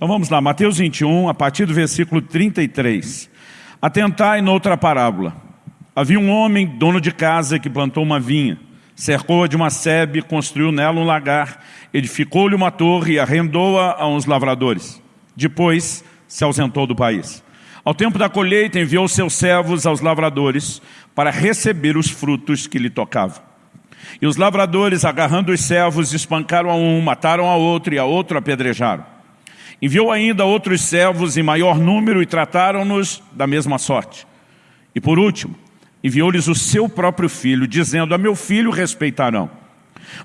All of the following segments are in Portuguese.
Então vamos lá, Mateus 21, a partir do versículo 33. Atentai noutra parábola. Havia um homem, dono de casa, que plantou uma vinha, cercou-a de uma sebe, construiu nela um lagar, edificou-lhe uma torre e arrendou-a a uns lavradores. Depois se ausentou do país. Ao tempo da colheita enviou seus servos aos lavradores para receber os frutos que lhe tocavam. E os lavradores, agarrando os servos, espancaram a um, mataram a outro e a outro apedrejaram. Enviou ainda outros servos em maior número e trataram-nos da mesma sorte. E por último, enviou-lhes o seu próprio filho, dizendo, a meu filho respeitarão.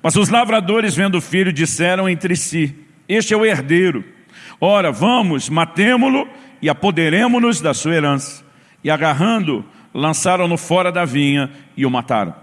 Mas os lavradores, vendo o filho, disseram entre si, este é o herdeiro. Ora, vamos, matemo-lo e apoderemo-nos da sua herança. E agarrando, lançaram-no fora da vinha e o mataram.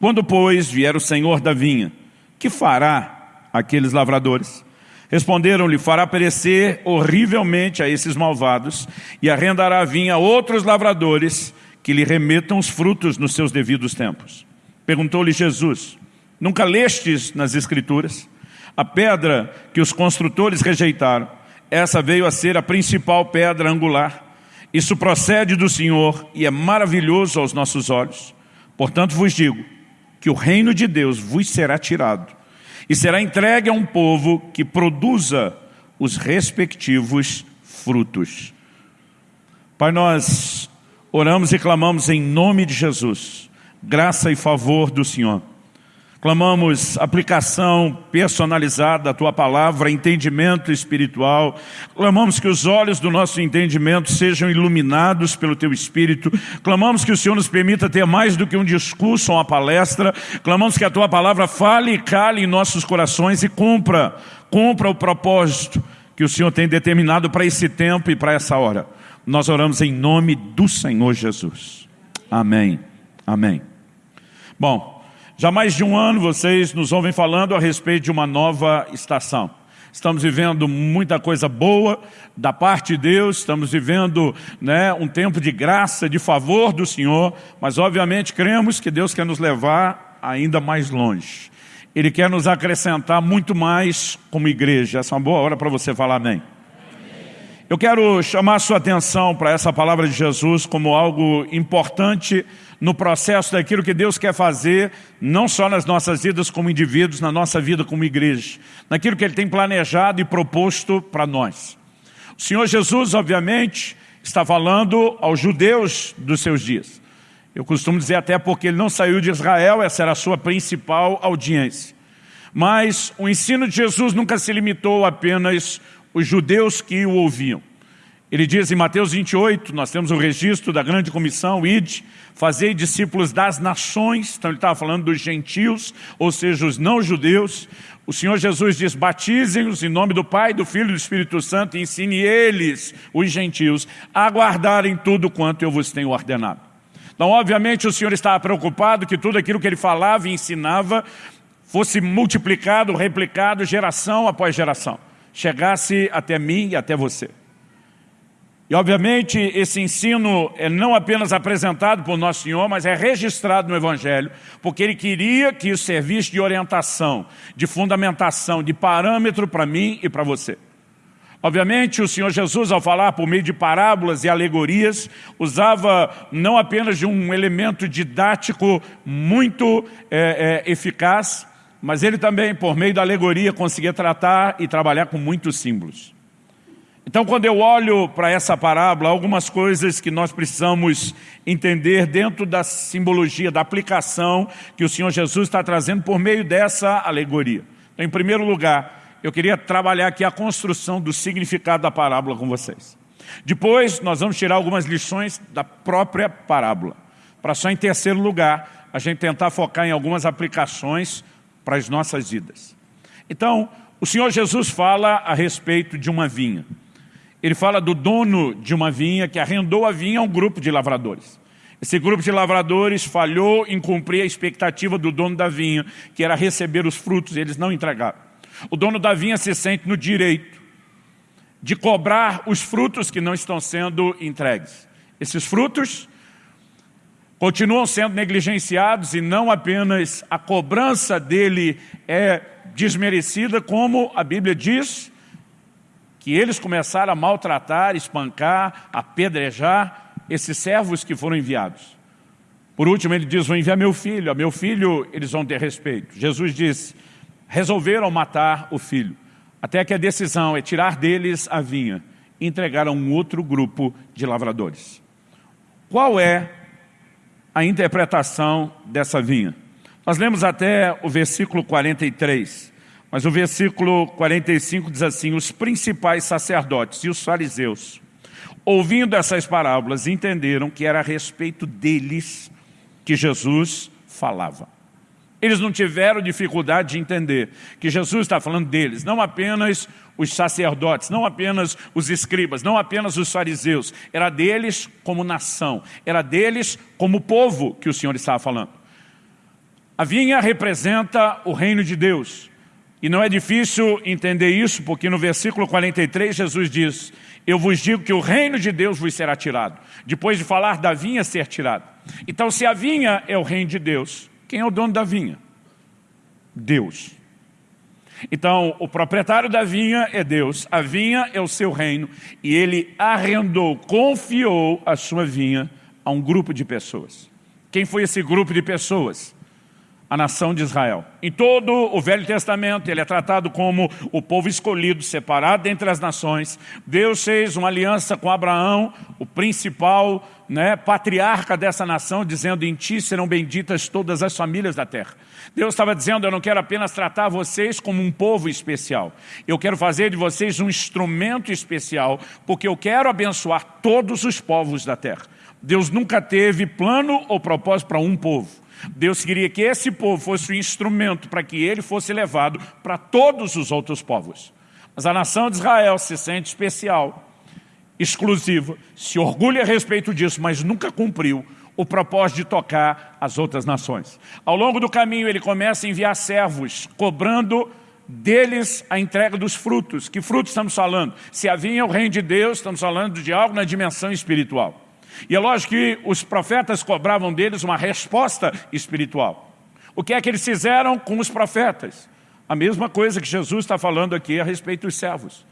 Quando, pois, vier o senhor da vinha, que fará aqueles lavradores? Responderam-lhe, fará perecer horrivelmente a esses malvados e arrendará a vinha a outros lavradores que lhe remetam os frutos nos seus devidos tempos. Perguntou-lhe Jesus, nunca lestes nas Escrituras? A pedra que os construtores rejeitaram, essa veio a ser a principal pedra angular. Isso procede do Senhor e é maravilhoso aos nossos olhos. Portanto vos digo que o reino de Deus vos será tirado e será entregue a um povo que produza os respectivos frutos. Pai, nós oramos e clamamos em nome de Jesus, graça e favor do Senhor. Clamamos aplicação personalizada da Tua palavra, entendimento espiritual. Clamamos que os olhos do nosso entendimento sejam iluminados pelo Teu Espírito. Clamamos que o Senhor nos permita ter mais do que um discurso ou uma palestra. Clamamos que a Tua palavra fale e cale em nossos corações e cumpra, cumpra o propósito que o Senhor tem determinado para esse tempo e para essa hora. Nós oramos em nome do Senhor Jesus. Amém. Amém. Bom, já mais de um ano vocês nos ouvem falando a respeito de uma nova estação. Estamos vivendo muita coisa boa da parte de Deus, estamos vivendo né, um tempo de graça, de favor do Senhor, mas obviamente cremos que Deus quer nos levar ainda mais longe. Ele quer nos acrescentar muito mais como igreja. Essa é uma boa hora para você falar amém. Eu quero chamar a sua atenção para essa palavra de Jesus como algo importante no processo daquilo que Deus quer fazer, não só nas nossas vidas como indivíduos, na nossa vida como igreja, naquilo que Ele tem planejado e proposto para nós. O Senhor Jesus, obviamente, está falando aos judeus dos seus dias. Eu costumo dizer até porque ele não saiu de Israel, essa era a sua principal audiência. Mas o ensino de Jesus nunca se limitou apenas os judeus que o ouviam. Ele diz em Mateus 28, nós temos o registro da grande comissão, id, fazei discípulos das nações, então ele estava falando dos gentios, ou seja, os não-judeus. O Senhor Jesus diz, batizem-os em nome do Pai, do Filho e do Espírito Santo, e ensine eles, os gentios, a guardarem tudo quanto eu vos tenho ordenado. Então, obviamente, o Senhor estava preocupado que tudo aquilo que ele falava e ensinava fosse multiplicado, replicado, geração após geração. Chegasse até mim e até você. E obviamente esse ensino é não apenas apresentado por Nosso Senhor, mas é registrado no Evangelho, porque ele queria que isso servisse de orientação, de fundamentação, de parâmetro para mim e para você. Obviamente o Senhor Jesus ao falar por meio de parábolas e alegorias, usava não apenas de um elemento didático muito é, é, eficaz, mas ele também por meio da alegoria conseguia tratar e trabalhar com muitos símbolos. Então, quando eu olho para essa parábola, algumas coisas que nós precisamos entender dentro da simbologia, da aplicação que o Senhor Jesus está trazendo por meio dessa alegoria. Então, em primeiro lugar, eu queria trabalhar aqui a construção do significado da parábola com vocês. Depois, nós vamos tirar algumas lições da própria parábola. Para só em terceiro lugar, a gente tentar focar em algumas aplicações para as nossas vidas. Então, o Senhor Jesus fala a respeito de uma vinha ele fala do dono de uma vinha que arrendou a vinha a um grupo de lavradores. Esse grupo de lavradores falhou em cumprir a expectativa do dono da vinha, que era receber os frutos, e eles não entregaram. O dono da vinha se sente no direito de cobrar os frutos que não estão sendo entregues. Esses frutos continuam sendo negligenciados e não apenas a cobrança dele é desmerecida, como a Bíblia diz, que eles começaram a maltratar, espancar, apedrejar esses servos que foram enviados. Por último, ele diz, vou enviar meu filho, a meu filho eles vão ter respeito. Jesus diz, resolveram matar o filho, até que a decisão é tirar deles a vinha e entregar a um outro grupo de lavradores. Qual é a interpretação dessa vinha? Nós lemos até o versículo 43, mas o versículo 45 diz assim, os principais sacerdotes e os fariseus, ouvindo essas parábolas, entenderam que era a respeito deles que Jesus falava. Eles não tiveram dificuldade de entender que Jesus está falando deles, não apenas os sacerdotes, não apenas os escribas, não apenas os fariseus, era deles como nação, era deles como povo que o Senhor estava falando. A vinha representa o reino de Deus, e não é difícil entender isso, porque no versículo 43 Jesus diz, eu vos digo que o reino de Deus vos será tirado, depois de falar da vinha ser tirada. Então se a vinha é o reino de Deus, quem é o dono da vinha? Deus. Então, o proprietário da vinha é Deus, a vinha é o seu reino, e ele arrendou, confiou a sua vinha a um grupo de pessoas. Quem foi esse grupo de pessoas? A nação de Israel. Em todo o Velho Testamento, ele é tratado como o povo escolhido, separado dentre as nações. Deus fez uma aliança com Abraão, o principal né, patriarca dessa nação, dizendo, em ti serão benditas todas as famílias da terra. Deus estava dizendo, eu não quero apenas tratar vocês como um povo especial. Eu quero fazer de vocês um instrumento especial, porque eu quero abençoar todos os povos da terra. Deus nunca teve plano ou propósito para um povo. Deus queria que esse povo fosse o instrumento para que ele fosse levado para todos os outros povos. Mas a nação de Israel se sente especial, exclusiva, se orgulha a respeito disso, mas nunca cumpriu o propósito de tocar as outras nações. Ao longo do caminho ele começa a enviar servos, cobrando deles a entrega dos frutos. Que frutos estamos falando? Se havia o reino de Deus, estamos falando de algo na dimensão espiritual. E é lógico que os profetas cobravam deles uma resposta espiritual. O que é que eles fizeram com os profetas? A mesma coisa que Jesus está falando aqui a respeito dos servos.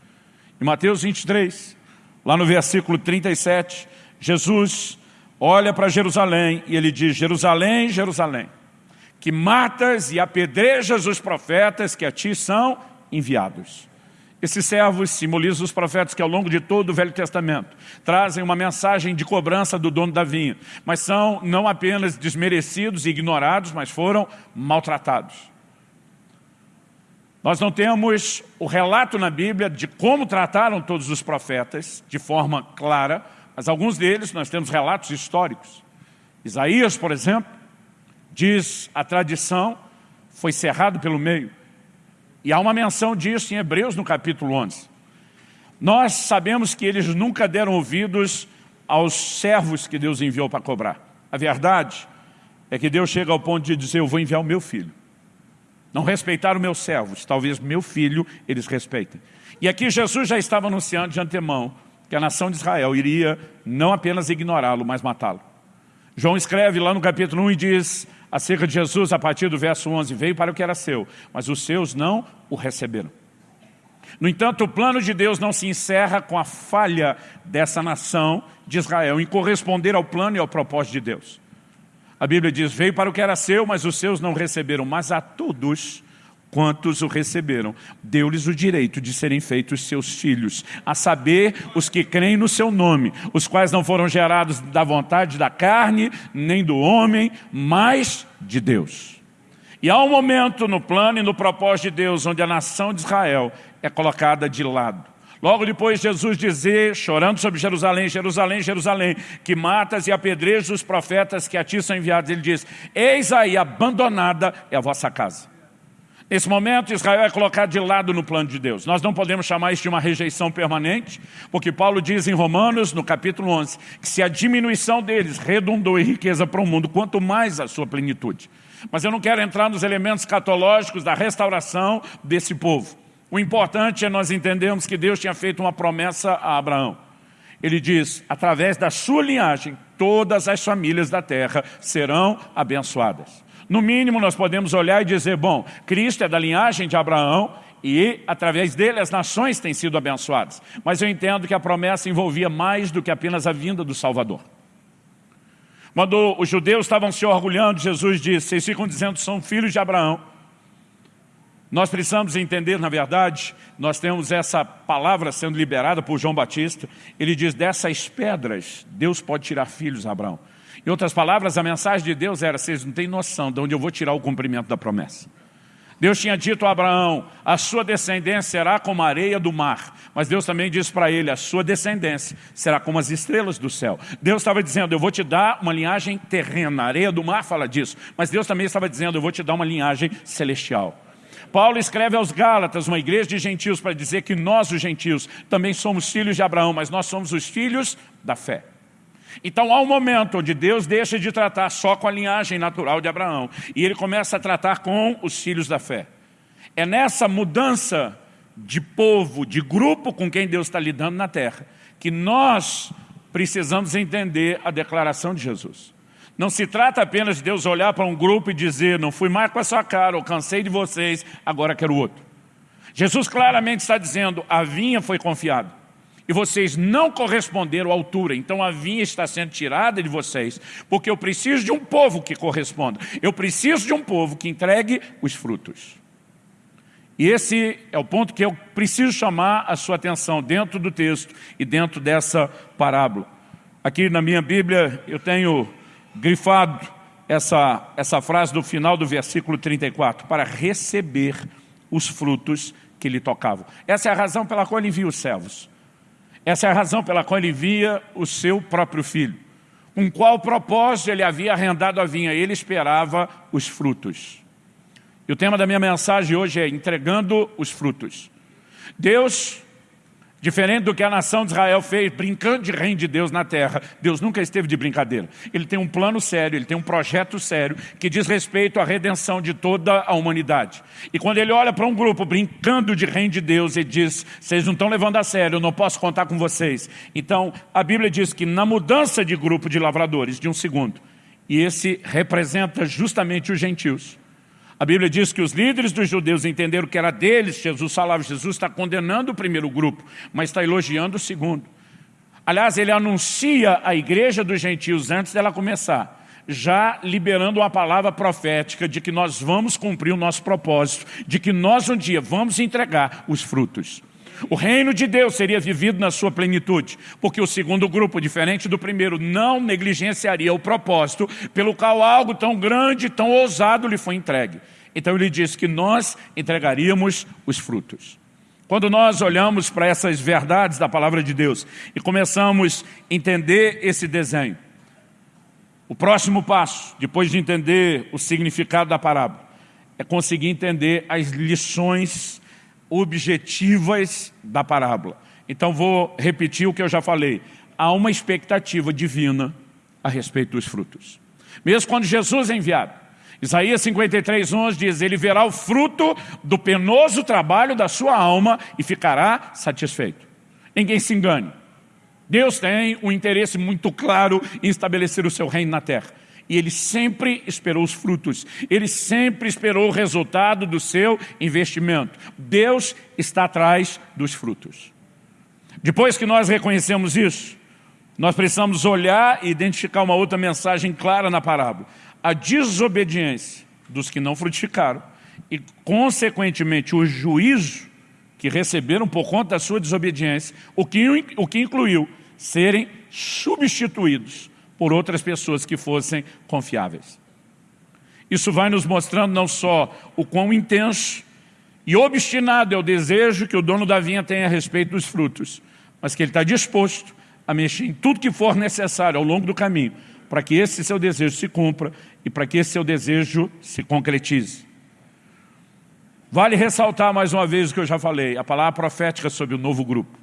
Em Mateus 23, lá no versículo 37, Jesus olha para Jerusalém e ele diz, Jerusalém, Jerusalém, que matas e apedrejas os profetas que a ti são enviados. Esses servos simbolizam os profetas que ao longo de todo o Velho Testamento trazem uma mensagem de cobrança do dono da vinha, mas são não apenas desmerecidos e ignorados, mas foram maltratados. Nós não temos o relato na Bíblia de como trataram todos os profetas de forma clara, mas alguns deles nós temos relatos históricos. Isaías, por exemplo, diz a tradição, foi cerrado pelo meio. E há uma menção disso em Hebreus no capítulo 11. Nós sabemos que eles nunca deram ouvidos aos servos que Deus enviou para cobrar. A verdade é que Deus chega ao ponto de dizer, eu vou enviar o meu filho. Não respeitaram meus servos, talvez meu filho eles respeitem. E aqui Jesus já estava anunciando de antemão que a nação de Israel iria não apenas ignorá-lo, mas matá-lo. João escreve lá no capítulo 1 e diz, acerca de Jesus, a partir do verso 11, veio para o que era seu, mas os seus não o receberam. No entanto, o plano de Deus não se encerra com a falha dessa nação de Israel em corresponder ao plano e ao propósito de Deus. A Bíblia diz, veio para o que era seu, mas os seus não receberam, mas a todos quantos o receberam, deu-lhes o direito de serem feitos seus filhos, a saber, os que creem no seu nome, os quais não foram gerados da vontade da carne, nem do homem, mas de Deus. E há um momento no plano e no propósito de Deus, onde a nação de Israel é colocada de lado. Logo depois Jesus dizer, chorando sobre Jerusalém, Jerusalém, Jerusalém, que matas e apedrejas os profetas que a ti são enviados, ele diz, eis aí abandonada é a vossa casa. Nesse momento, Israel é colocado de lado no plano de Deus. Nós não podemos chamar isso de uma rejeição permanente, porque Paulo diz em Romanos, no capítulo 11, que se a diminuição deles redundou em riqueza para o mundo, quanto mais a sua plenitude. Mas eu não quero entrar nos elementos catológicos da restauração desse povo. O importante é nós entendermos que Deus tinha feito uma promessa a Abraão. Ele diz, através da sua linhagem, todas as famílias da terra serão abençoadas. No mínimo, nós podemos olhar e dizer, bom, Cristo é da linhagem de Abraão, e através dele as nações têm sido abençoadas. Mas eu entendo que a promessa envolvia mais do que apenas a vinda do Salvador. Quando os judeus estavam se orgulhando, Jesus disse, vocês ficam dizendo que são filhos de Abraão. Nós precisamos entender, na verdade, nós temos essa palavra sendo liberada por João Batista. Ele diz, dessas pedras, Deus pode tirar filhos Abraão. Em outras palavras, a mensagem de Deus era, vocês não têm noção de onde eu vou tirar o cumprimento da promessa. Deus tinha dito a Abraão, a sua descendência será como a areia do mar. Mas Deus também disse para ele, a sua descendência será como as estrelas do céu. Deus estava dizendo, eu vou te dar uma linhagem terrena. A areia do mar fala disso. Mas Deus também estava dizendo, eu vou te dar uma linhagem celestial. Paulo escreve aos Gálatas, uma igreja de gentios, para dizer que nós, os gentios, também somos filhos de Abraão, mas nós somos os filhos da fé. Então há um momento onde Deus deixa de tratar só com a linhagem natural de Abraão e ele começa a tratar com os filhos da fé. É nessa mudança de povo, de grupo com quem Deus está lidando na terra, que nós precisamos entender a declaração de Jesus. Não se trata apenas de Deus olhar para um grupo e dizer, não fui mais com a sua cara, eu cansei de vocês, agora quero outro. Jesus claramente está dizendo, a vinha foi confiada e vocês não corresponderam à altura, então a vinha está sendo tirada de vocês, porque eu preciso de um povo que corresponda, eu preciso de um povo que entregue os frutos. E esse é o ponto que eu preciso chamar a sua atenção dentro do texto e dentro dessa parábola. Aqui na minha Bíblia eu tenho grifado essa, essa frase do final do versículo 34, para receber os frutos que lhe tocavam. Essa é a razão pela qual ele envia os servos. Essa é a razão pela qual ele envia o seu próprio filho. Com qual propósito ele havia arrendado a vinha? Ele esperava os frutos. E o tema da minha mensagem hoje é entregando os frutos. Deus Diferente do que a nação de Israel fez, brincando de reino de Deus na terra, Deus nunca esteve de brincadeira. Ele tem um plano sério, ele tem um projeto sério que diz respeito à redenção de toda a humanidade. E quando ele olha para um grupo brincando de reino de Deus, ele diz, vocês não estão levando a sério, eu não posso contar com vocês. Então, a Bíblia diz que na mudança de grupo de lavradores, de um segundo, e esse representa justamente os gentios, a Bíblia diz que os líderes dos judeus entenderam que era deles, Jesus falava, Jesus está condenando o primeiro grupo, mas está elogiando o segundo. Aliás, ele anuncia a igreja dos gentios antes dela começar, já liberando uma palavra profética de que nós vamos cumprir o nosso propósito, de que nós um dia vamos entregar os frutos. O reino de Deus seria vivido na sua plenitude, porque o segundo grupo, diferente do primeiro, não negligenciaria o propósito pelo qual algo tão grande, tão ousado lhe foi entregue. Então ele disse que nós entregaríamos os frutos. Quando nós olhamos para essas verdades da palavra de Deus e começamos a entender esse desenho, o próximo passo, depois de entender o significado da parábola, é conseguir entender as lições objetivas da parábola. Então vou repetir o que eu já falei. Há uma expectativa divina a respeito dos frutos. Mesmo quando Jesus é enviado. Isaías 53, 11 diz, ele verá o fruto do penoso trabalho da sua alma e ficará satisfeito. Ninguém se engane. Deus tem um interesse muito claro em estabelecer o seu reino na terra. E ele sempre esperou os frutos. Ele sempre esperou o resultado do seu investimento. Deus está atrás dos frutos. Depois que nós reconhecemos isso, nós precisamos olhar e identificar uma outra mensagem clara na parábola. A desobediência dos que não frutificaram e, consequentemente, o juízo que receberam por conta da sua desobediência, o que, o que incluiu serem substituídos por outras pessoas que fossem confiáveis. Isso vai nos mostrando não só o quão intenso e obstinado é o desejo que o dono da vinha tem a respeito dos frutos, mas que ele está disposto a mexer em tudo que for necessário ao longo do caminho, para que esse seu desejo se cumpra e para que esse seu desejo se concretize. Vale ressaltar mais uma vez o que eu já falei, a palavra profética sobre o novo grupo.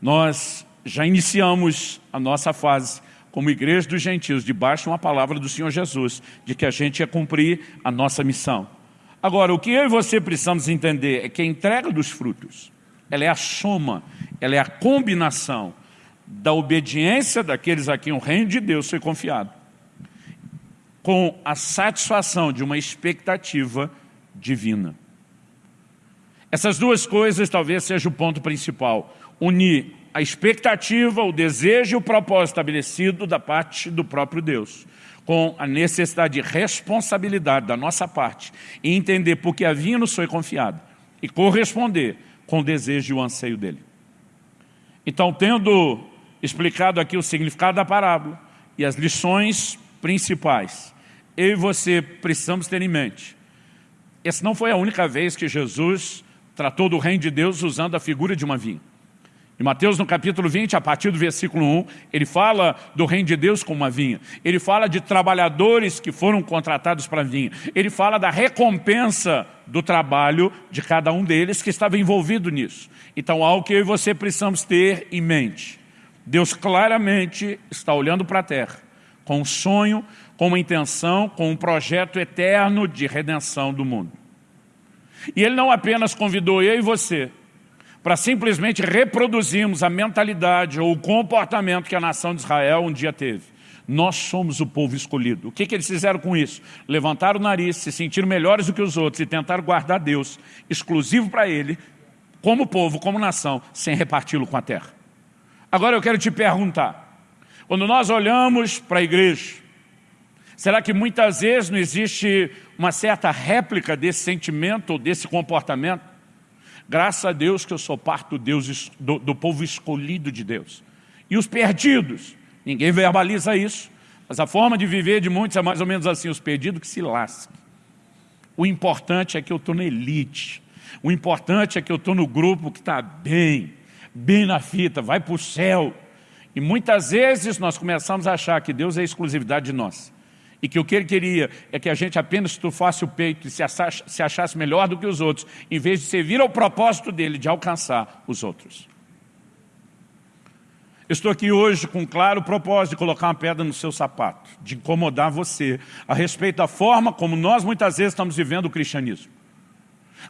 Nós já iniciamos a nossa fase como igreja dos gentios, debaixo de uma palavra do Senhor Jesus, de que a gente ia cumprir a nossa missão. Agora, o que eu e você precisamos entender é que a entrega dos frutos, ela é a soma, ela é a combinação da obediência daqueles a quem o reino de Deus foi confiado, com a satisfação de uma expectativa divina. Essas duas coisas talvez seja o ponto principal. Unir a expectativa, o desejo e o propósito estabelecido da parte do próprio Deus com a necessidade de responsabilidade da nossa parte e entender por que a vinha nos foi confiada e corresponder com o desejo e o anseio dele. Então, tendo explicado aqui o significado da parábola e as lições principais, eu e você precisamos ter em mente. Essa não foi a única vez que Jesus tratou do reino de Deus usando a figura de uma vinha. Em Mateus, no capítulo 20, a partir do versículo 1, ele fala do reino de Deus como uma vinha. Ele fala de trabalhadores que foram contratados para a vinha. Ele fala da recompensa do trabalho de cada um deles que estava envolvido nisso. Então, algo que eu e você precisamos ter em mente. Deus claramente está olhando para a terra com um sonho, com uma intenção, com um projeto eterno de redenção do mundo. E Ele não apenas convidou eu e você para simplesmente reproduzirmos a mentalidade ou o comportamento que a nação de Israel um dia teve. Nós somos o povo escolhido. O que, que eles fizeram com isso? Levantaram o nariz, se sentiram melhores do que os outros e tentaram guardar Deus exclusivo para ele, como povo, como nação, sem reparti-lo com a terra. Agora eu quero te perguntar, quando nós olhamos para a igreja, será que muitas vezes não existe uma certa réplica desse sentimento ou desse comportamento? Graças a Deus que eu sou parte do, Deus, do, do povo escolhido de Deus. E os perdidos, ninguém verbaliza isso, mas a forma de viver de muitos é mais ou menos assim, os perdidos que se lascam. O importante é que eu estou na elite. O importante é que eu estou no grupo que está bem, bem na fita, vai para o céu. E muitas vezes nós começamos a achar que Deus é exclusividade de nós e que o que ele queria é que a gente apenas estufasse o peito e se achasse, se achasse melhor do que os outros, em vez de servir ao propósito dele de alcançar os outros. Estou aqui hoje com um claro propósito de colocar uma pedra no seu sapato, de incomodar você a respeito da forma como nós muitas vezes estamos vivendo o cristianismo.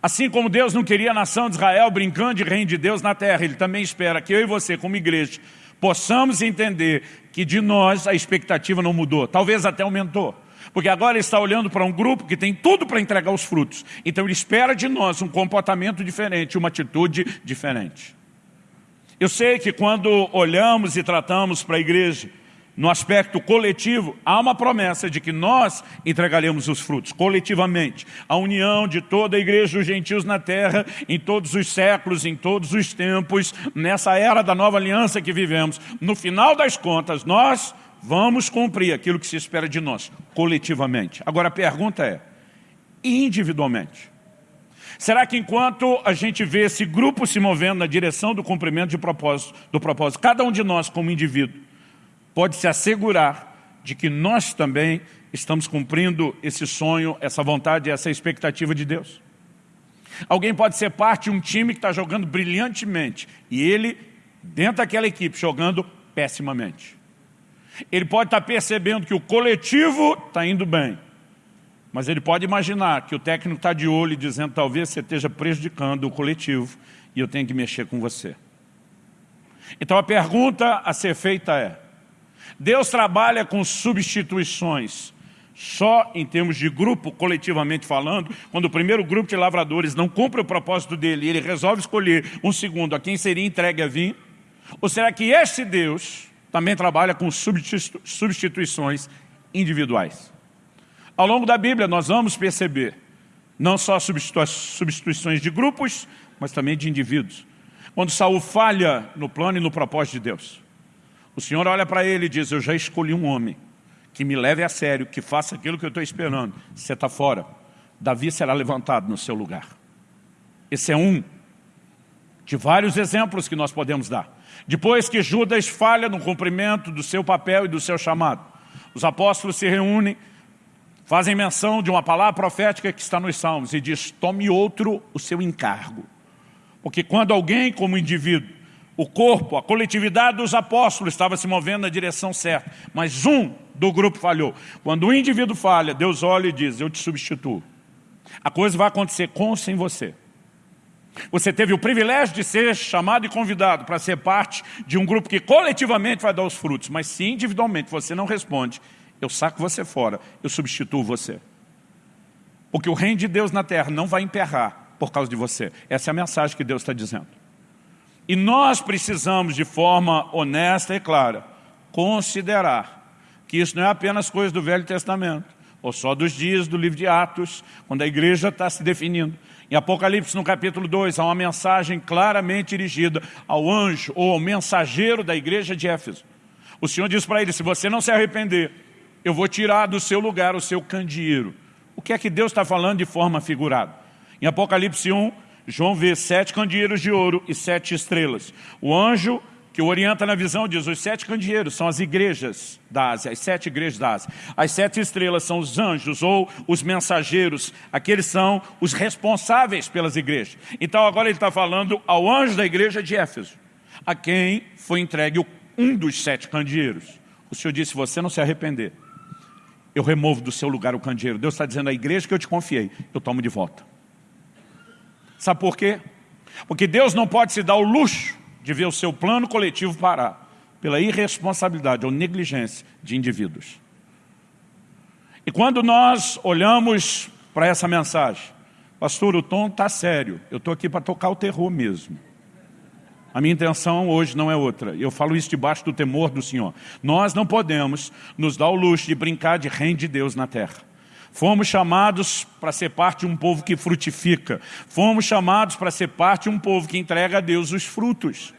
Assim como Deus não queria a nação de Israel brincando de reino de Deus na terra, Ele também espera que eu e você, como igreja, possamos entender que de nós a expectativa não mudou, talvez até aumentou. Porque agora ele está olhando para um grupo que tem tudo para entregar os frutos. Então ele espera de nós um comportamento diferente, uma atitude diferente. Eu sei que quando olhamos e tratamos para a igreja no aspecto coletivo, há uma promessa de que nós entregaremos os frutos, coletivamente. A união de toda a igreja dos gentios na terra, em todos os séculos, em todos os tempos, nessa era da nova aliança que vivemos. No final das contas, nós vamos cumprir aquilo que se espera de nós, coletivamente. Agora a pergunta é, individualmente? Será que enquanto a gente vê esse grupo se movendo na direção do cumprimento de propósito, do propósito, cada um de nós como indivíduo, pode se assegurar de que nós também estamos cumprindo esse sonho, essa vontade, essa expectativa de Deus. Alguém pode ser parte de um time que está jogando brilhantemente e ele, dentro daquela equipe, jogando pessimamente. Ele pode estar percebendo que o coletivo está indo bem, mas ele pode imaginar que o técnico está de olho dizendo talvez você esteja prejudicando o coletivo e eu tenho que mexer com você. Então a pergunta a ser feita é, Deus trabalha com substituições, só em termos de grupo, coletivamente falando, quando o primeiro grupo de lavradores não cumpre o propósito dele ele resolve escolher um segundo a quem seria entregue a vinho? Ou será que esse Deus também trabalha com substituições individuais? Ao longo da Bíblia nós vamos perceber não só substituições de grupos, mas também de indivíduos. Quando Saul falha no plano e no propósito de Deus, o Senhor olha para ele e diz, eu já escolhi um homem que me leve a sério, que faça aquilo que eu estou esperando. Você está fora. Davi será levantado no seu lugar. Esse é um de vários exemplos que nós podemos dar. Depois que Judas falha no cumprimento do seu papel e do seu chamado, os apóstolos se reúnem, fazem menção de uma palavra profética que está nos Salmos e diz, tome outro o seu encargo. Porque quando alguém, como indivíduo, o corpo, a coletividade dos apóstolos estava se movendo na direção certa, mas um do grupo falhou. Quando o indivíduo falha, Deus olha e diz, eu te substituo. A coisa vai acontecer com ou sem você. Você teve o privilégio de ser chamado e convidado para ser parte de um grupo que coletivamente vai dar os frutos, mas se individualmente você não responde, eu saco você fora, eu substituo você. Porque o reino de Deus na terra não vai emperrar por causa de você. Essa é a mensagem que Deus está dizendo. E nós precisamos, de forma honesta e clara, considerar que isso não é apenas coisa do Velho Testamento, ou só dos dias do livro de Atos, quando a igreja está se definindo. Em Apocalipse, no capítulo 2, há uma mensagem claramente dirigida ao anjo ou ao mensageiro da igreja de Éfeso. O Senhor diz para ele, se você não se arrepender, eu vou tirar do seu lugar o seu candeeiro. O que é que Deus está falando de forma figurada? Em Apocalipse 1, João vê sete candeeiros de ouro e sete estrelas. O anjo que o orienta na visão diz, os sete candeeiros são as igrejas da Ásia, as sete igrejas da Ásia. As sete estrelas são os anjos ou os mensageiros, aqueles são os responsáveis pelas igrejas. Então agora ele está falando ao anjo da igreja de Éfeso, a quem foi entregue um dos sete candeeiros. O Senhor disse, se você não se arrepender, eu removo do seu lugar o candeeiro. Deus está dizendo à igreja que eu te confiei, eu tomo de volta. Sabe por quê? Porque Deus não pode se dar o luxo de ver o seu plano coletivo parar pela irresponsabilidade ou negligência de indivíduos. E quando nós olhamos para essa mensagem, pastor, o tom está sério, eu estou aqui para tocar o terror mesmo. A minha intenção hoje não é outra. Eu falo isso debaixo do temor do Senhor. Nós não podemos nos dar o luxo de brincar de reino de Deus na terra. Fomos chamados para ser parte de um povo que frutifica. Fomos chamados para ser parte de um povo que entrega a Deus os frutos.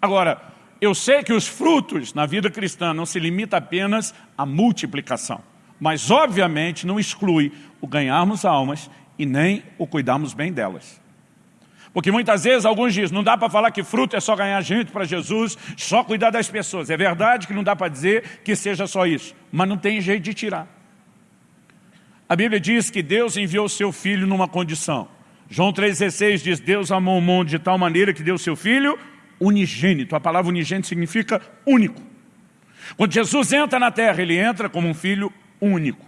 Agora, eu sei que os frutos na vida cristã não se limita apenas à multiplicação. Mas, obviamente, não exclui o ganharmos almas e nem o cuidarmos bem delas. Porque muitas vezes alguns dizem, não dá para falar que fruto é só ganhar gente para Jesus, só cuidar das pessoas. É verdade que não dá para dizer que seja só isso, mas não tem jeito de tirar. A Bíblia diz que Deus enviou seu Filho numa condição. João 3,16 diz, Deus amou o mundo de tal maneira que deu seu Filho unigênito. A palavra unigênito significa único. Quando Jesus entra na terra, ele entra como um Filho único.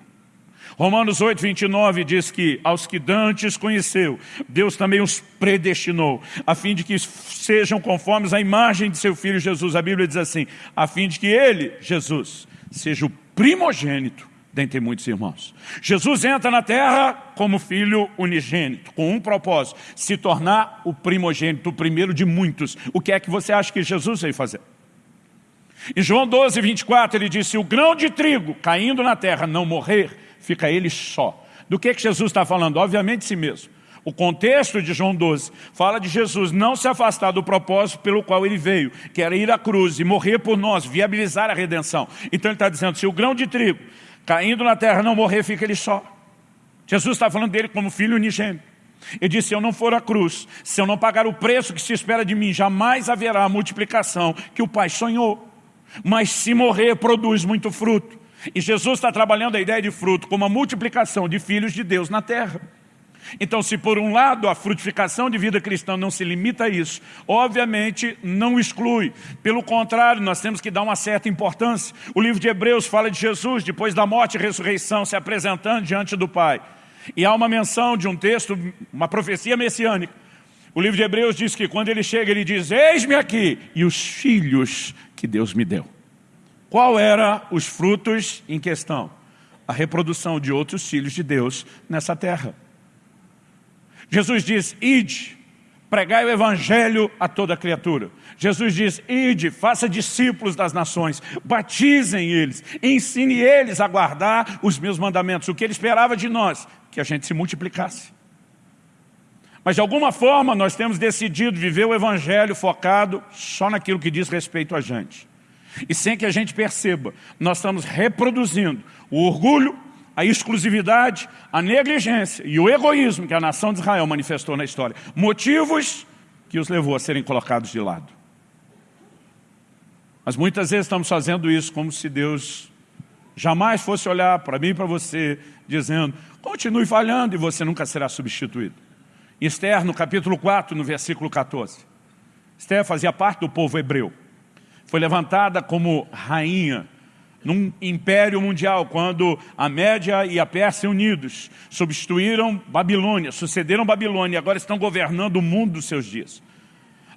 Romanos 8, 29 diz que aos que dantes conheceu, Deus também os predestinou, a fim de que sejam conformes à imagem de seu Filho Jesus. A Bíblia diz assim, a fim de que ele, Jesus, seja o primogênito dentre muitos irmãos. Jesus entra na terra como filho unigênito, com um propósito, se tornar o primogênito, o primeiro de muitos. O que é que você acha que Jesus veio fazer? Em João 12, 24, ele disse, o grão de trigo caindo na terra não morrer, fica ele só. Do que, que Jesus está falando? Obviamente de si mesmo. O contexto de João 12 fala de Jesus não se afastar do propósito pelo qual ele veio, que era ir à cruz e morrer por nós, viabilizar a redenção. Então ele está dizendo, se o grão de trigo caindo na terra não morrer, fica ele só. Jesus está falando dele como filho unigênito. Ele disse, se eu não for à cruz, se eu não pagar o preço que se espera de mim, jamais haverá a multiplicação que o Pai sonhou. Mas se morrer, produz muito fruto. E Jesus está trabalhando a ideia de fruto como a multiplicação de filhos de Deus na terra. Então, se por um lado a frutificação de vida cristã não se limita a isso, obviamente não exclui. Pelo contrário, nós temos que dar uma certa importância. O livro de Hebreus fala de Jesus, depois da morte e ressurreição, se apresentando diante do Pai. E há uma menção de um texto, uma profecia messiânica. O livro de Hebreus diz que quando ele chega, ele diz, eis-me aqui, e os filhos que Deus me deu. Qual era os frutos em questão? A reprodução de outros filhos de Deus nessa terra. Jesus diz, ide, pregai o evangelho a toda criatura. Jesus diz, ide, faça discípulos das nações, batizem eles, ensine eles a guardar os meus mandamentos. O que ele esperava de nós? Que a gente se multiplicasse. Mas de alguma forma nós temos decidido viver o evangelho focado só naquilo que diz respeito a gente. E sem que a gente perceba, nós estamos reproduzindo o orgulho, a exclusividade, a negligência e o egoísmo que a nação de Israel manifestou na história. Motivos que os levou a serem colocados de lado. Mas muitas vezes estamos fazendo isso como se Deus jamais fosse olhar para mim e para você, dizendo, continue falhando e você nunca será substituído. Esther, no capítulo 4, no versículo 14. Esther fazia parte do povo hebreu foi levantada como rainha num império mundial, quando a Média e a Pérsia unidos substituíram Babilônia, sucederam Babilônia e agora estão governando o mundo dos seus dias.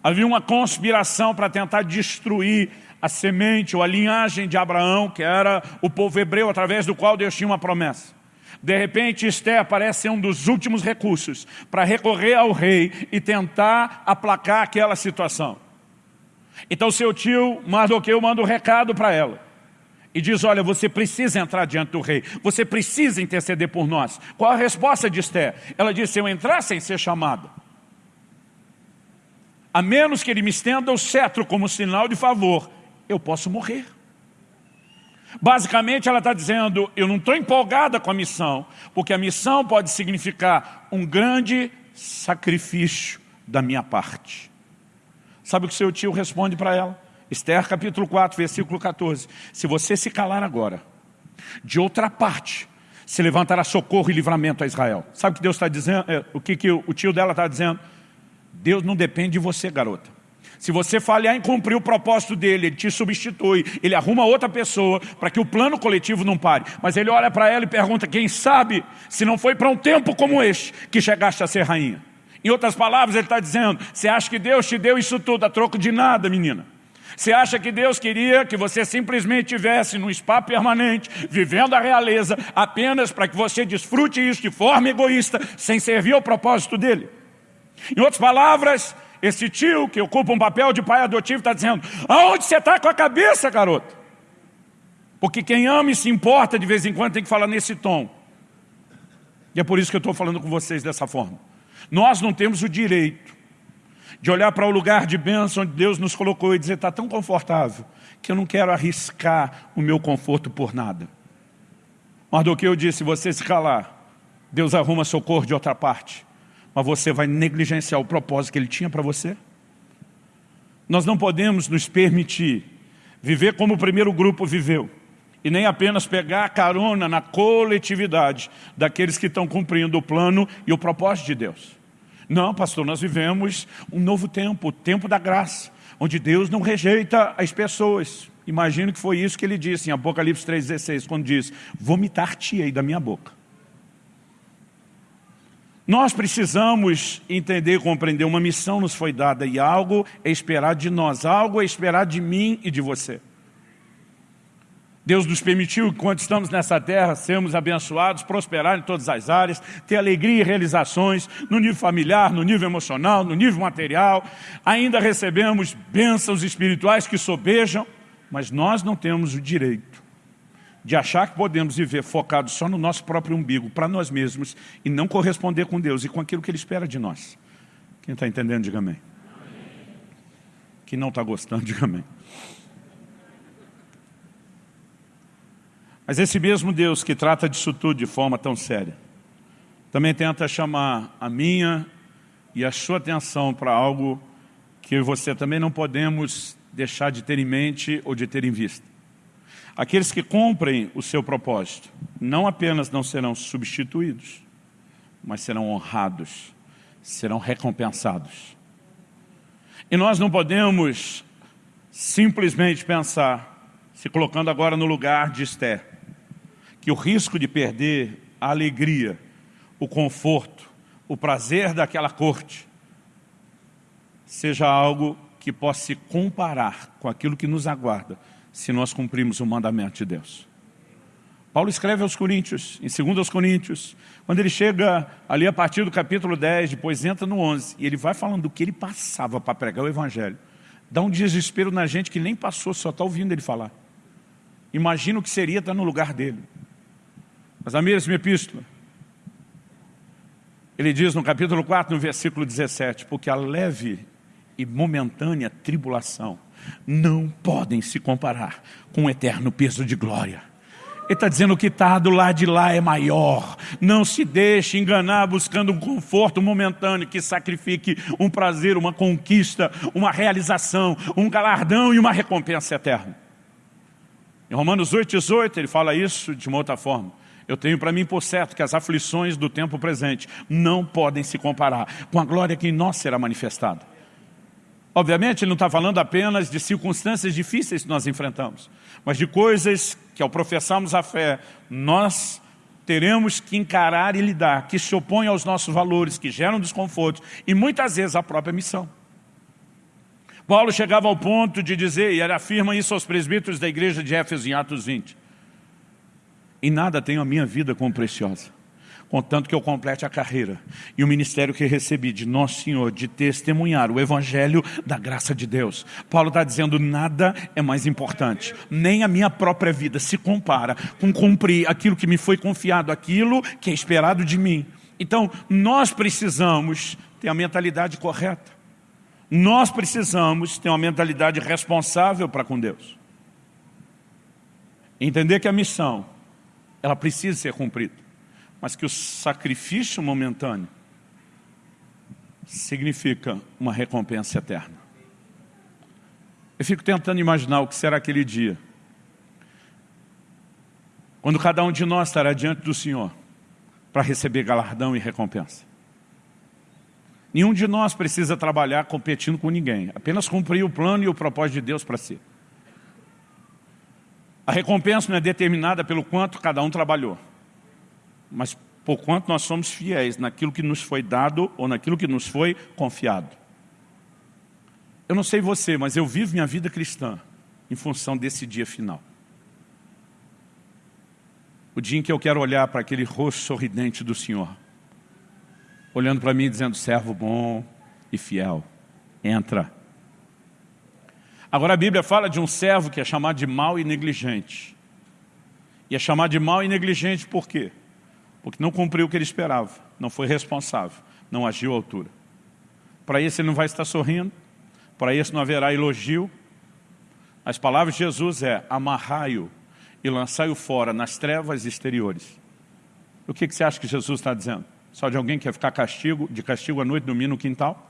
Havia uma conspiração para tentar destruir a semente ou a linhagem de Abraão, que era o povo hebreu, através do qual Deus tinha uma promessa. De repente, Esther parece ser um dos últimos recursos para recorrer ao rei e tentar aplacar aquela situação. Então seu tio Mardoqueu manda um recado para ela. E diz, olha, você precisa entrar diante do rei. Você precisa interceder por nós. Qual a resposta de Esther? Ela disse, se eu entrar sem ser chamada, a menos que ele me estenda o cetro como sinal de favor, eu posso morrer. Basicamente ela está dizendo, eu não estou empolgada com a missão, porque a missão pode significar um grande sacrifício da minha parte. Sabe o que seu tio responde para ela? Esther capítulo 4, versículo 14. Se você se calar agora, de outra parte, se levantará socorro e livramento a Israel. Sabe o que Deus está dizendo? É, o que, que o tio dela está dizendo? Deus não depende de você, garota. Se você falhar em cumprir o propósito dele, ele te substitui, ele arruma outra pessoa para que o plano coletivo não pare. Mas ele olha para ela e pergunta, quem sabe se não foi para um tempo como este que chegaste a ser rainha? Em outras palavras, ele está dizendo, você acha que Deus te deu isso tudo a troco de nada, menina? Você acha que Deus queria que você simplesmente tivesse num spa permanente, vivendo a realeza, apenas para que você desfrute isso de forma egoísta, sem servir ao propósito dele? Em outras palavras, esse tio que ocupa um papel de pai adotivo está dizendo, aonde você está com a cabeça, garoto? Porque quem ama e se importa de vez em quando tem que falar nesse tom. E é por isso que eu estou falando com vocês dessa forma. Nós não temos o direito de olhar para o lugar de bênção onde Deus nos colocou e dizer, está tão confortável, que eu não quero arriscar o meu conforto por nada. Mardoqueu disse, se você se calar, Deus arruma socorro de outra parte mas você vai negligenciar o propósito que ele tinha para você? Nós não podemos nos permitir viver como o primeiro grupo viveu, e nem apenas pegar a carona na coletividade daqueles que estão cumprindo o plano e o propósito de Deus. Não, pastor, nós vivemos um novo tempo, o tempo da graça, onde Deus não rejeita as pessoas. Imagino que foi isso que ele disse em Apocalipse 3,16, quando diz, vomitar-te aí da minha boca. Nós precisamos entender e compreender, uma missão nos foi dada e algo é esperar de nós, algo é esperar de mim e de você. Deus nos permitiu, quando estamos nessa terra, sermos abençoados, prosperar em todas as áreas, ter alegria e realizações no nível familiar, no nível emocional, no nível material. Ainda recebemos bênçãos espirituais que sobejam, mas nós não temos o direito de achar que podemos viver focados só no nosso próprio umbigo, para nós mesmos, e não corresponder com Deus e com aquilo que Ele espera de nós. Quem está entendendo, diga amém. Quem não está gostando, diga amém. Mas esse mesmo Deus que trata disso tudo de forma tão séria, também tenta chamar a minha e a sua atenção para algo que você também não podemos deixar de ter em mente ou de ter em vista. Aqueles que cumprem o seu propósito não apenas não serão substituídos, mas serão honrados, serão recompensados. E nós não podemos simplesmente pensar, se colocando agora no lugar de Esther, que o risco de perder a alegria, o conforto, o prazer daquela corte, seja algo que possa se comparar com aquilo que nos aguarda se nós cumprimos o mandamento de Deus. Paulo escreve aos Coríntios, em 2 Coríntios, quando ele chega ali a partir do capítulo 10, depois entra no 11, e ele vai falando do que ele passava para pregar o Evangelho. Dá um desespero na gente que nem passou, só está ouvindo ele falar. Imagina o que seria estar no lugar dele. Mas a mesma epístola, ele diz no capítulo 4, no versículo 17, porque a leve e momentânea tribulação não podem se comparar com o eterno peso de glória. Ele está dizendo que está do lado de lá é maior. Não se deixe enganar buscando um conforto momentâneo que sacrifique um prazer, uma conquista, uma realização, um galardão e uma recompensa eterna. Em Romanos 8, 18, ele fala isso de uma outra forma. Eu tenho para mim por certo que as aflições do tempo presente não podem se comparar com a glória que em nós será manifestada. Obviamente, ele não está falando apenas de circunstâncias difíceis que nós enfrentamos, mas de coisas que, ao professarmos a fé, nós teremos que encarar e lidar, que se opõem aos nossos valores, que geram desconforto e muitas vezes a própria missão. Paulo chegava ao ponto de dizer, e ele afirma isso aos presbíteros da igreja de Éfeso em Atos 20, Em nada tenho a minha vida como preciosa contanto que eu complete a carreira e o ministério que recebi de Nosso Senhor, de testemunhar o Evangelho da graça de Deus. Paulo está dizendo, nada é mais importante, nem a minha própria vida se compara com cumprir aquilo que me foi confiado, aquilo que é esperado de mim. Então, nós precisamos ter a mentalidade correta. Nós precisamos ter uma mentalidade responsável para com Deus. Entender que a missão, ela precisa ser cumprida mas que o sacrifício momentâneo significa uma recompensa eterna. Eu fico tentando imaginar o que será aquele dia, quando cada um de nós estará diante do Senhor para receber galardão e recompensa. Nenhum de nós precisa trabalhar competindo com ninguém, apenas cumprir o plano e o propósito de Deus para si. A recompensa não é determinada pelo quanto cada um trabalhou mas por quanto nós somos fiéis naquilo que nos foi dado ou naquilo que nos foi confiado. Eu não sei você, mas eu vivo minha vida cristã em função desse dia final. O dia em que eu quero olhar para aquele rosto sorridente do Senhor, olhando para mim dizendo, servo bom e fiel, entra. Agora a Bíblia fala de um servo que é chamado de mau e negligente. E é chamado de mau e negligente por quê? porque não cumpriu o que ele esperava, não foi responsável, não agiu à altura. Para isso ele não vai estar sorrindo, para isso não haverá elogio. As palavras de Jesus é, amarrai-o e lançai-o fora nas trevas exteriores. O que, que você acha que Jesus está dizendo? Só de alguém que quer ficar castigo, de castigo à noite, dormir no quintal?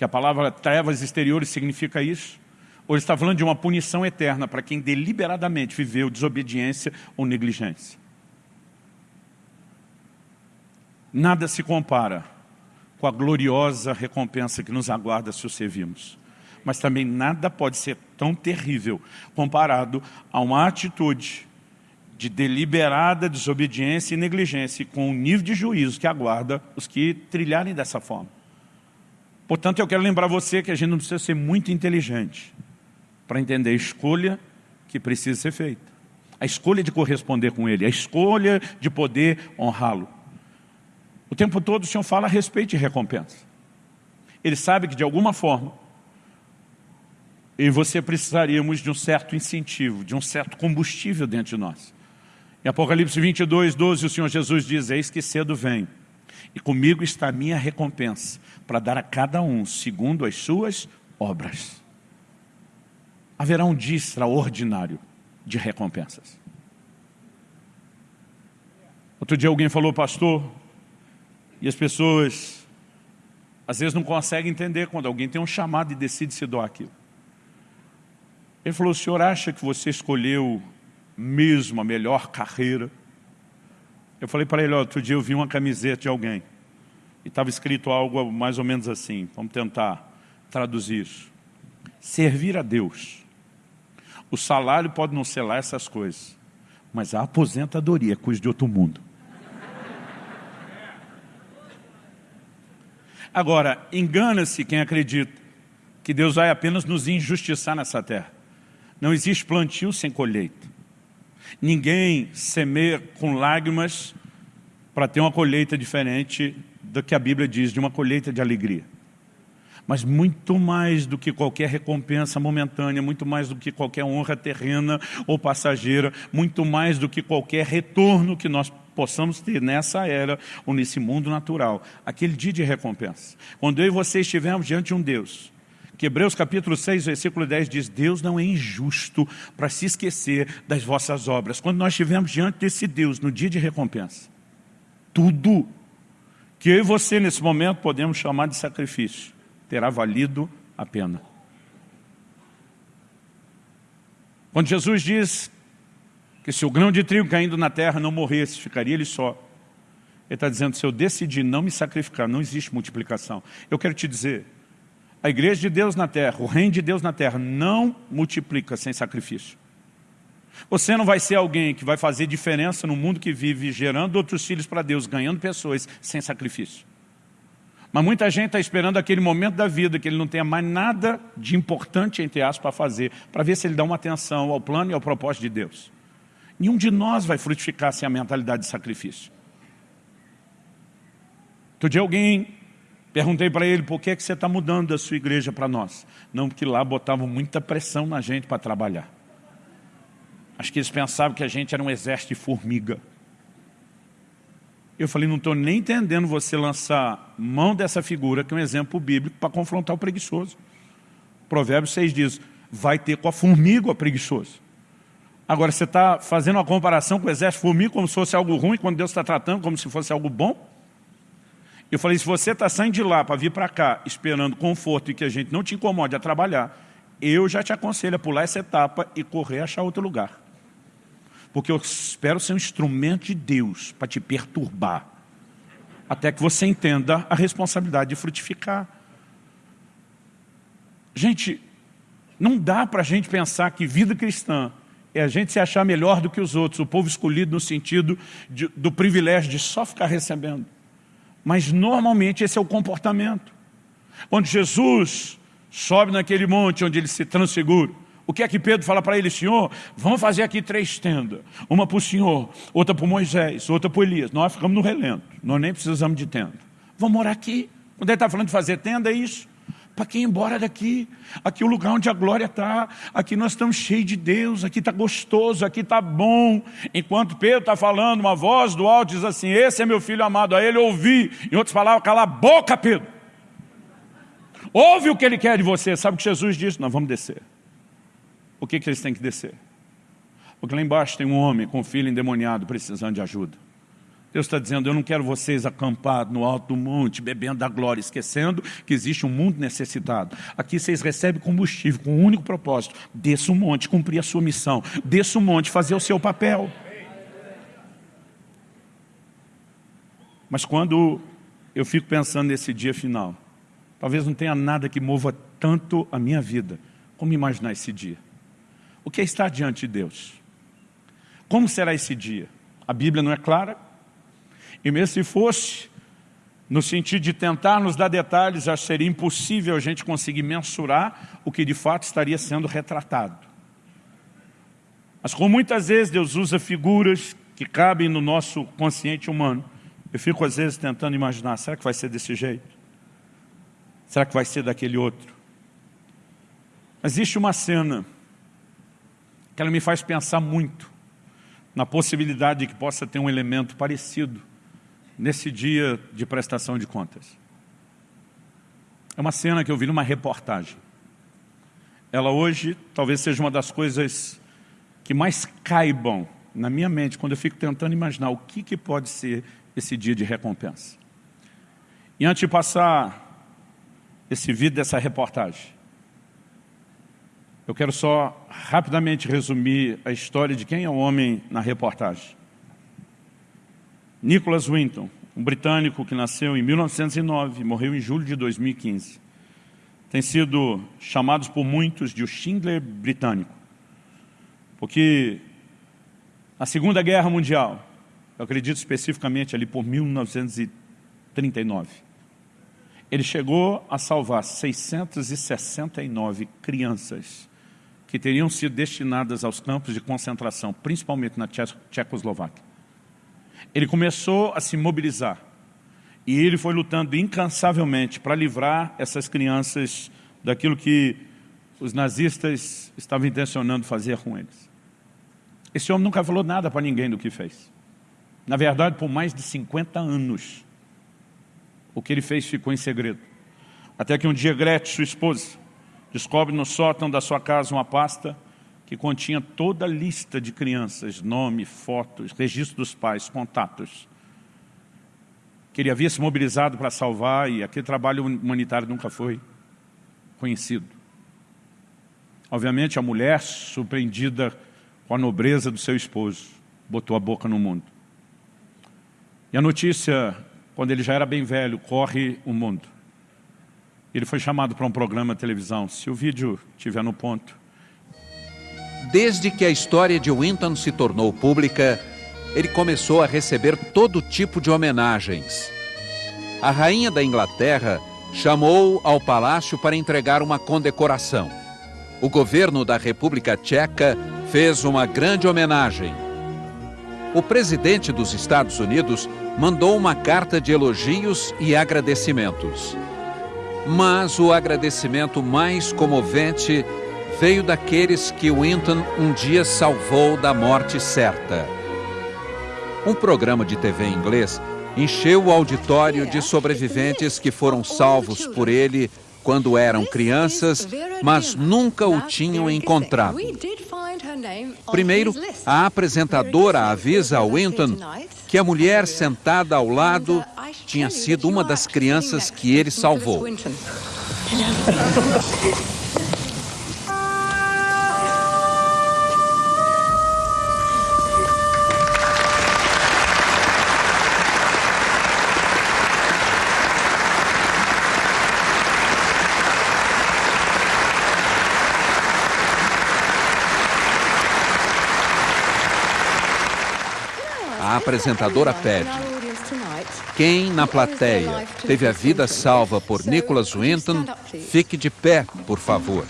Que a palavra trevas exteriores significa isso? Ou está falando de uma punição eterna para quem deliberadamente viveu desobediência ou negligência? Nada se compara com a gloriosa recompensa que nos aguarda se o servimos. Mas também nada pode ser tão terrível comparado a uma atitude de deliberada desobediência e negligência com o nível de juízo que aguarda os que trilharem dessa forma. Portanto, eu quero lembrar você que a gente não precisa ser muito inteligente para entender a escolha que precisa ser feita. A escolha de corresponder com Ele, a escolha de poder honrá-lo. O tempo todo o Senhor fala a respeito de recompensa. Ele sabe que de alguma forma, eu e você precisaríamos de um certo incentivo, de um certo combustível dentro de nós. Em Apocalipse 22, 12, o Senhor Jesus diz, eis que cedo vem, e comigo está a minha recompensa, para dar a cada um, segundo as suas obras. Haverá um dia extraordinário de recompensas. Outro dia alguém falou, pastor, e as pessoas, às vezes, não conseguem entender quando alguém tem um chamado e decide se doar aquilo. Ele falou, o senhor acha que você escolheu mesmo a melhor carreira? Eu falei para ele, outro dia eu vi uma camiseta de alguém. E estava escrito algo mais ou menos assim. Vamos tentar traduzir isso. Servir a Deus. O salário pode não ser lá essas coisas. Mas a aposentadoria é coisa de outro mundo. Agora, engana-se quem acredita que Deus vai apenas nos injustiçar nessa terra. Não existe plantio sem colheita. Ninguém semeia com lágrimas para ter uma colheita diferente do que a Bíblia diz, de uma colheita de alegria. Mas muito mais do que qualquer recompensa momentânea, muito mais do que qualquer honra terrena ou passageira, muito mais do que qualquer retorno que nós possamos ter nessa era ou nesse mundo natural, aquele dia de recompensa. Quando eu e você estivermos diante de um Deus, que Hebreus capítulo 6, versículo 10 diz, Deus não é injusto para se esquecer das vossas obras. Quando nós estivermos diante desse Deus, no dia de recompensa, tudo que eu e você nesse momento podemos chamar de sacrifício, terá valido a pena. Quando Jesus diz que se o grão de trigo caindo na terra não morresse, ficaria ele só. Ele está dizendo, se eu decidir não me sacrificar, não existe multiplicação. Eu quero te dizer, a igreja de Deus na terra, o reino de Deus na terra, não multiplica sem sacrifício. Você não vai ser alguém que vai fazer diferença no mundo que vive, gerando outros filhos para Deus, ganhando pessoas, sem sacrifício. Mas muita gente está esperando aquele momento da vida que ele não tenha mais nada de importante, entre aspas, para fazer, para ver se ele dá uma atenção ao plano e ao propósito de Deus. Nenhum de nós vai frutificar sem a mentalidade de sacrifício. Outro dia alguém, perguntei para ele, por que, é que você está mudando da sua igreja para nós? Não, porque lá botavam muita pressão na gente para trabalhar. Acho que eles pensavam que a gente era um exército de formiga. Eu falei, não estou nem entendendo você lançar mão dessa figura, que é um exemplo bíblico, para confrontar o preguiçoso. Provérbios 6 diz, vai ter com a formiga o preguiçoso. Agora, você está fazendo uma comparação com o exército formiga como se fosse algo ruim, quando Deus está tratando como se fosse algo bom? Eu falei, se você está saindo de lá para vir para cá, esperando conforto e que a gente não te incomode a trabalhar, eu já te aconselho a pular essa etapa e correr achar outro lugar porque eu espero ser um instrumento de Deus para te perturbar, até que você entenda a responsabilidade de frutificar. Gente, não dá para a gente pensar que vida cristã é a gente se achar melhor do que os outros, o povo escolhido no sentido de, do privilégio de só ficar recebendo. Mas normalmente esse é o comportamento. Quando Jesus sobe naquele monte onde ele se transfigura, o que é que Pedro fala para ele? Senhor, vamos fazer aqui três tendas. Uma para o Senhor, outra para Moisés, outra para Elias. Nós ficamos no relento, nós nem precisamos de tenda. Vamos morar aqui. Quando ele está falando de fazer tenda, é isso. Para quem ir embora daqui? Aqui é o lugar onde a glória está. Aqui nós estamos cheios de Deus. Aqui está gostoso, aqui está bom. Enquanto Pedro está falando, uma voz do alto diz assim, esse é meu filho amado, a ele ouvi. Em outras palavras, cala a boca, Pedro. Ouve o que ele quer de você. Sabe o que Jesus disse? Nós vamos descer o que, que eles têm que descer? Porque lá embaixo tem um homem com um filho endemoniado precisando de ajuda. Deus está dizendo, eu não quero vocês acampados no alto do monte, bebendo da glória, esquecendo que existe um mundo necessitado. Aqui vocês recebem combustível com um único propósito. Desça o monte, cumprir a sua missão. Desça o monte, fazer o seu papel. Mas quando eu fico pensando nesse dia final, talvez não tenha nada que mova tanto a minha vida como imaginar esse dia o que é estar diante de Deus. Como será esse dia? A Bíblia não é clara. E mesmo se fosse, no sentido de tentar nos dar detalhes, acho que seria impossível a gente conseguir mensurar o que de fato estaria sendo retratado. Mas como muitas vezes Deus usa figuras que cabem no nosso consciente humano, eu fico às vezes tentando imaginar, será que vai ser desse jeito? Será que vai ser daquele outro? Existe uma cena que ela me faz pensar muito na possibilidade de que possa ter um elemento parecido nesse dia de prestação de contas. É uma cena que eu vi numa reportagem. Ela hoje talvez seja uma das coisas que mais caibam na minha mente quando eu fico tentando imaginar o que, que pode ser esse dia de recompensa. E antes de passar esse vídeo dessa reportagem, eu quero só rapidamente resumir a história de quem é o homem na reportagem. Nicholas Winton, um britânico que nasceu em 1909 e morreu em julho de 2015. Tem sido chamados por muitos de o Schindler britânico. Porque na Segunda Guerra Mundial, eu acredito especificamente ali por 1939, ele chegou a salvar 669 crianças que teriam sido destinadas aos campos de concentração, principalmente na Tchecoslováquia. Ele começou a se mobilizar e ele foi lutando incansavelmente para livrar essas crianças daquilo que os nazistas estavam intencionando fazer com eles. Esse homem nunca falou nada para ninguém do que fez. Na verdade, por mais de 50 anos, o que ele fez ficou em segredo. Até que um dia Gretchen, sua esposa, descobre no sótão da sua casa uma pasta que continha toda a lista de crianças, nome, fotos, registro dos pais, contatos, que ele havia se mobilizado para salvar e aquele trabalho humanitário nunca foi conhecido. Obviamente a mulher, surpreendida com a nobreza do seu esposo, botou a boca no mundo. E a notícia, quando ele já era bem velho, corre o mundo. Ele foi chamado para um programa de televisão. Se o vídeo estiver no ponto. Desde que a história de Winton se tornou pública, ele começou a receber todo tipo de homenagens. A rainha da Inglaterra chamou ao palácio para entregar uma condecoração. O governo da República Tcheca fez uma grande homenagem o presidente dos Estados Unidos mandou uma carta de elogios e agradecimentos. Mas o agradecimento mais comovente veio daqueles que Winton um dia salvou da morte certa. Um programa de TV inglês encheu o auditório de sobreviventes que foram salvos por ele quando eram crianças, mas nunca o tinham encontrado. Primeiro, a apresentadora avisa a Winton que a mulher sentada ao lado tinha sido uma das crianças que ele salvou. A apresentadora pede. Quem na plateia teve a vida salva por Nicholas Winton, fique de pé, por favor.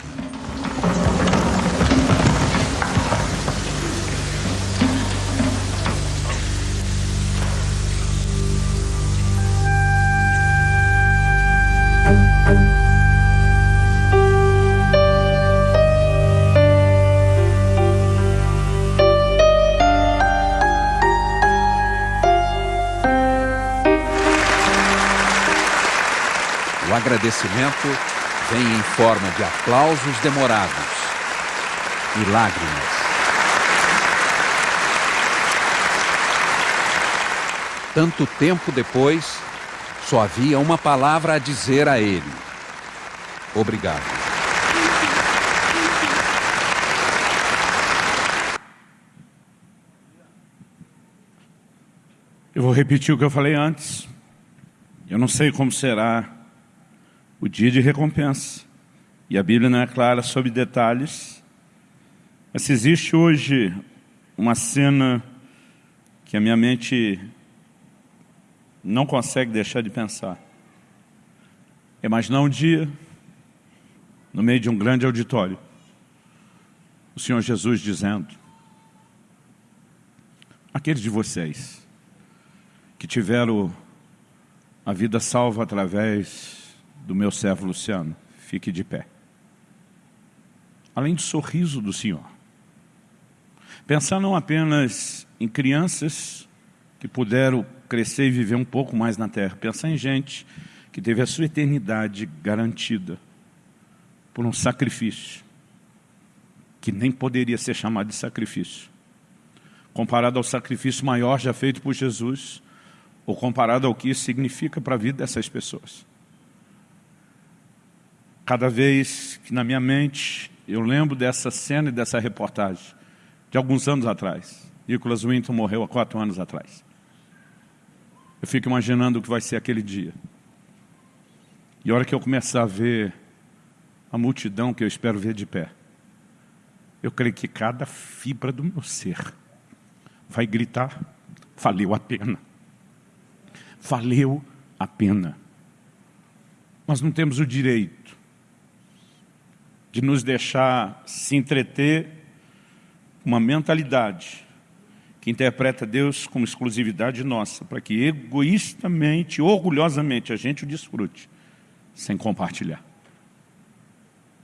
Agradecimento vem em forma de aplausos demorados e lágrimas. Tanto tempo depois, só havia uma palavra a dizer a ele: Obrigado. Eu vou repetir o que eu falei antes. Eu não sei como será o dia de recompensa. E a Bíblia não é clara sobre detalhes. Mas se existe hoje uma cena que a minha mente não consegue deixar de pensar. É imaginar um dia, no meio de um grande auditório, o Senhor Jesus dizendo, aqueles de vocês que tiveram a vida salva através do meu servo Luciano, fique de pé. Além do sorriso do Senhor. Pensar não apenas em crianças que puderam crescer e viver um pouco mais na terra. Pensar em gente que teve a sua eternidade garantida por um sacrifício que nem poderia ser chamado de sacrifício. Comparado ao sacrifício maior já feito por Jesus, ou comparado ao que isso significa para a vida dessas pessoas. Cada vez que na minha mente eu lembro dessa cena e dessa reportagem, de alguns anos atrás, Nicholas Winton morreu há quatro anos atrás. Eu fico imaginando o que vai ser aquele dia. E a hora que eu começar a ver a multidão que eu espero ver de pé, eu creio que cada fibra do meu ser vai gritar, valeu a pena. Valeu a pena. Nós não temos o direito de nos deixar se entreter com uma mentalidade que interpreta Deus como exclusividade nossa, para que egoístamente, orgulhosamente, a gente o desfrute, sem compartilhar.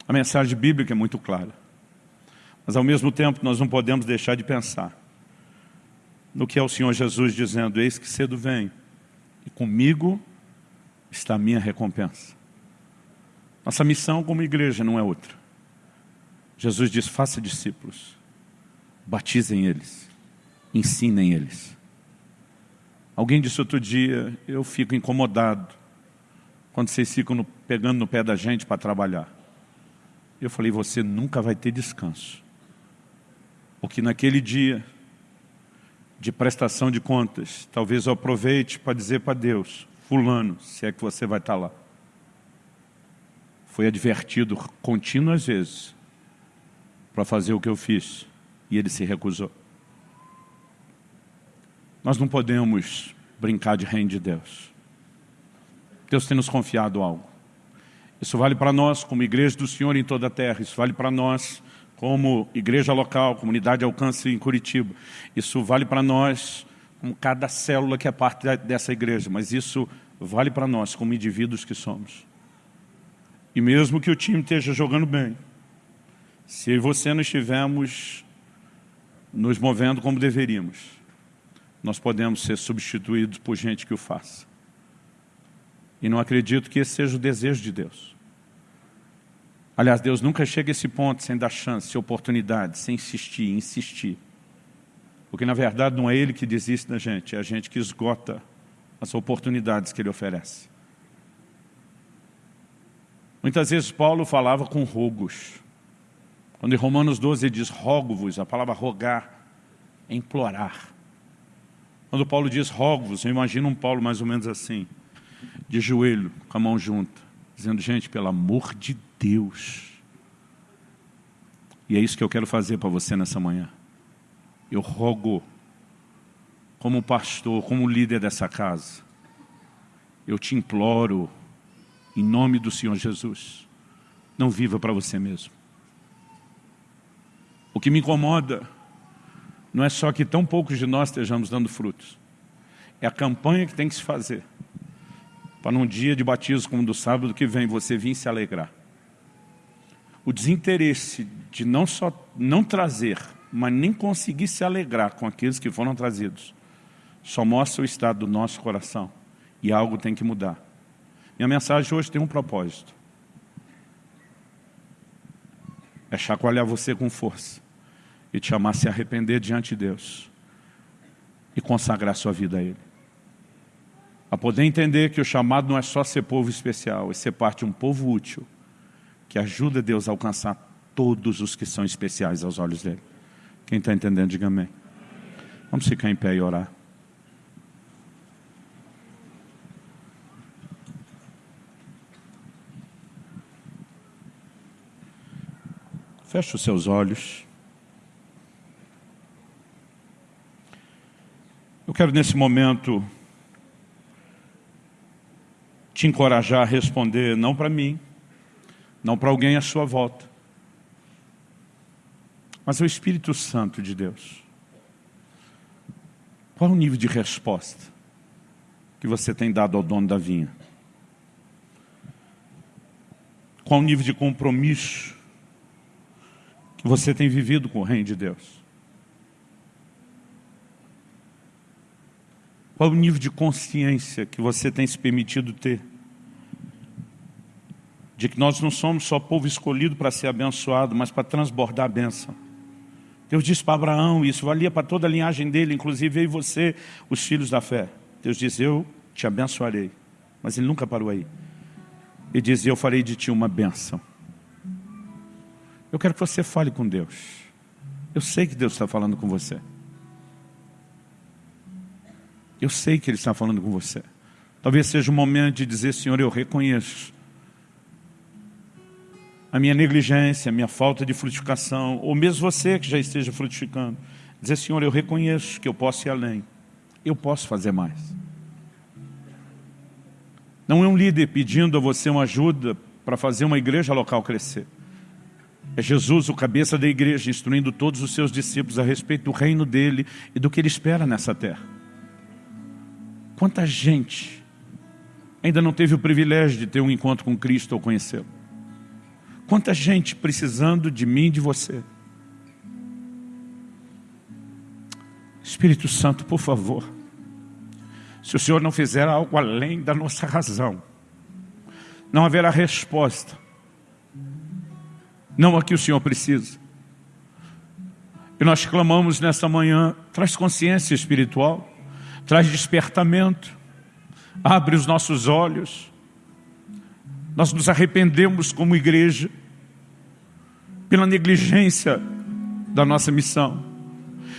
A mensagem bíblica é muito clara. Mas, ao mesmo tempo, nós não podemos deixar de pensar no que é o Senhor Jesus dizendo, eis que cedo venho, e comigo está a minha recompensa. Nossa missão como igreja não é outra. Jesus diz, faça discípulos, batizem eles, ensinem eles. Alguém disse outro dia, eu fico incomodado quando vocês ficam no, pegando no pé da gente para trabalhar. Eu falei, você nunca vai ter descanso. Porque naquele dia de prestação de contas, talvez eu aproveite para dizer para Deus, fulano, se é que você vai estar lá. Foi advertido contínuas vezes para fazer o que eu fiz e ele se recusou. Nós não podemos brincar de reino de Deus. Deus tem nos confiado algo. Isso vale para nós como igreja do Senhor em toda a terra, isso vale para nós como igreja local, comunidade alcance em Curitiba. Isso vale para nós, como cada célula que é parte dessa igreja, mas isso vale para nós, como indivíduos que somos. E mesmo que o time esteja jogando bem, se você não estivermos nos movendo como deveríamos, nós podemos ser substituídos por gente que o faça. E não acredito que esse seja o desejo de Deus. Aliás, Deus nunca chega a esse ponto sem dar chance, oportunidade, sem insistir, insistir. Porque, na verdade, não é Ele que desiste da gente, é a gente que esgota as oportunidades que Ele oferece. Muitas vezes Paulo falava com rogos. Quando em Romanos 12 ele diz rogo-vos, a palavra rogar é implorar. Quando Paulo diz rogo-vos, eu imagino um Paulo mais ou menos assim, de joelho, com a mão junta, dizendo, gente, pelo amor de Deus. E é isso que eu quero fazer para você nessa manhã. Eu rogo, como pastor, como líder dessa casa, eu te imploro, em nome do Senhor Jesus, não viva para você mesmo. O que me incomoda não é só que tão poucos de nós estejamos dando frutos. É a campanha que tem que se fazer. Para num dia de batismo como do sábado que vem, você vir se alegrar o desinteresse de não só não trazer, mas nem conseguir se alegrar com aqueles que foram trazidos, só mostra o estado do nosso coração. E algo tem que mudar. Minha mensagem hoje tem um propósito. É chacoalhar você com força e te chamar a se arrepender diante de Deus e consagrar sua vida a Ele. A poder entender que o chamado não é só ser povo especial, é ser parte de um povo útil, que ajuda Deus a alcançar todos os que são especiais aos olhos dele. Quem está entendendo, diga amém. Vamos ficar em pé e orar. Feche os seus olhos. Eu quero nesse momento te encorajar a responder, não para mim, não para alguém à sua volta, mas ao Espírito Santo de Deus. Qual é o nível de resposta que você tem dado ao dono da vinha? Qual o nível de compromisso você tem vivido com o reino de Deus? Qual o nível de consciência que você tem se permitido ter? de que nós não somos só povo escolhido para ser abençoado, mas para transbordar a bênção. Deus disse para Abraão, isso valia para toda a linhagem dele, inclusive eu e você, os filhos da fé. Deus diz, eu te abençoarei. Mas ele nunca parou aí. Ele diz, eu farei de ti uma bênção. Eu quero que você fale com Deus. Eu sei que Deus está falando com você. Eu sei que Ele está falando com você. Talvez seja o momento de dizer, Senhor, eu reconheço a minha negligência, a minha falta de frutificação, ou mesmo você que já esteja frutificando, dizer, Senhor, eu reconheço que eu posso ir além, eu posso fazer mais. Não é um líder pedindo a você uma ajuda para fazer uma igreja local crescer. É Jesus, o cabeça da igreja, instruindo todos os seus discípulos a respeito do reino dele e do que ele espera nessa terra. Quanta gente ainda não teve o privilégio de ter um encontro com Cristo ou conhecê-lo? Quanta gente precisando de mim e de você. Espírito Santo, por favor, se o Senhor não fizer algo além da nossa razão, não haverá resposta. Não a que o Senhor precisa. E nós clamamos nesta manhã, traz consciência espiritual, traz despertamento, abre os nossos olhos, nós nos arrependemos como igreja pela negligência da nossa missão.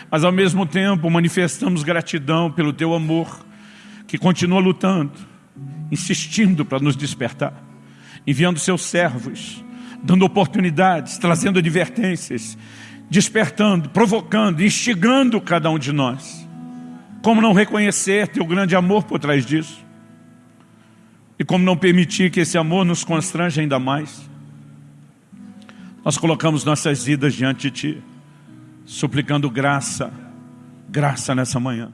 Mas ao mesmo tempo manifestamos gratidão pelo teu amor, que continua lutando, insistindo para nos despertar, enviando seus servos, dando oportunidades, trazendo advertências, despertando, provocando, instigando cada um de nós. Como não reconhecer teu grande amor por trás disso? E como não permitir que esse amor nos constrange ainda mais? Nós colocamos nossas vidas diante de Ti, suplicando graça, graça nessa manhã.